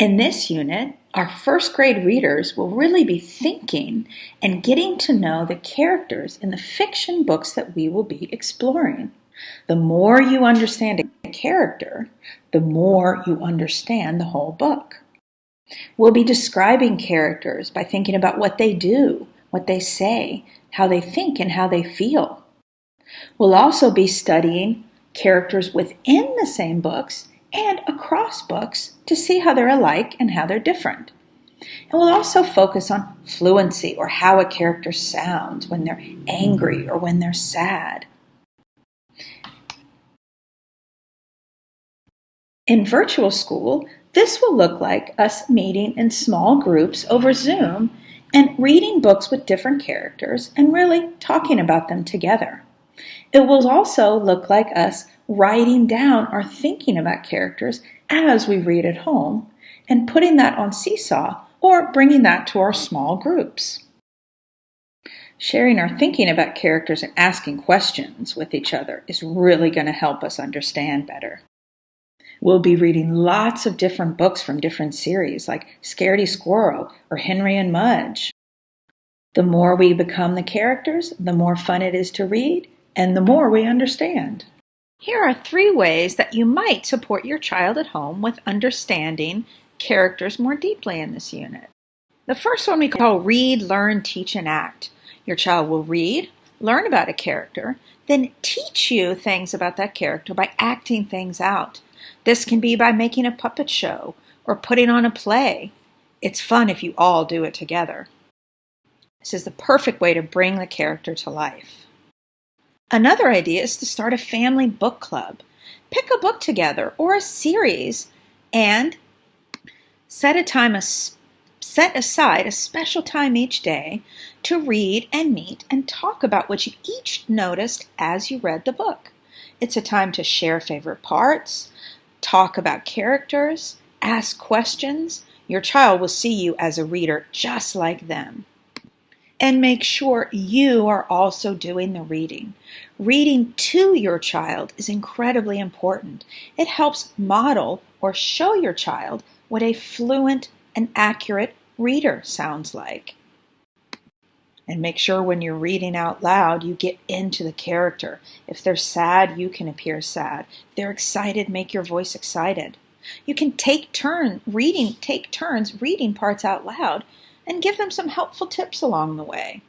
In this unit, our first grade readers will really be thinking and getting to know the characters in the fiction books that we will be exploring. The more you understand a character, the more you understand the whole book. We'll be describing characters by thinking about what they do, what they say, how they think, and how they feel. We'll also be studying characters within the same books and across books to see how they're alike and how they're different. And we'll also focus on fluency or how a character sounds when they're angry or when they're sad. In virtual school, this will look like us meeting in small groups over Zoom and reading books with different characters and really talking about them together. It will also look like us writing down our thinking about characters as we read at home and putting that on Seesaw or bringing that to our small groups. Sharing our thinking about characters and asking questions with each other is really going to help us understand better. We'll be reading lots of different books from different series like Scaredy Squirrel or Henry and Mudge. The more we become the characters, the more fun it is to read and the more we understand. Here are three ways that you might support your child at home with understanding characters more deeply in this unit. The first one we call read, learn, teach, and act. Your child will read, learn about a character, then teach you things about that character by acting things out. This can be by making a puppet show or putting on a play. It's fun if you all do it together. This is the perfect way to bring the character to life. Another idea is to start a family book club. Pick a book together or a series and set a time a, set aside a special time each day to read and meet and talk about what you each noticed as you read the book. It's a time to share favorite parts, talk about characters, ask questions. Your child will see you as a reader just like them and make sure you are also doing the reading. Reading to your child is incredibly important. It helps model or show your child what a fluent and accurate reader sounds like. And make sure when you're reading out loud, you get into the character. If they're sad, you can appear sad. If they're excited, make your voice excited. You can take turn reading, take turns reading parts out loud and give them some helpful tips along the way.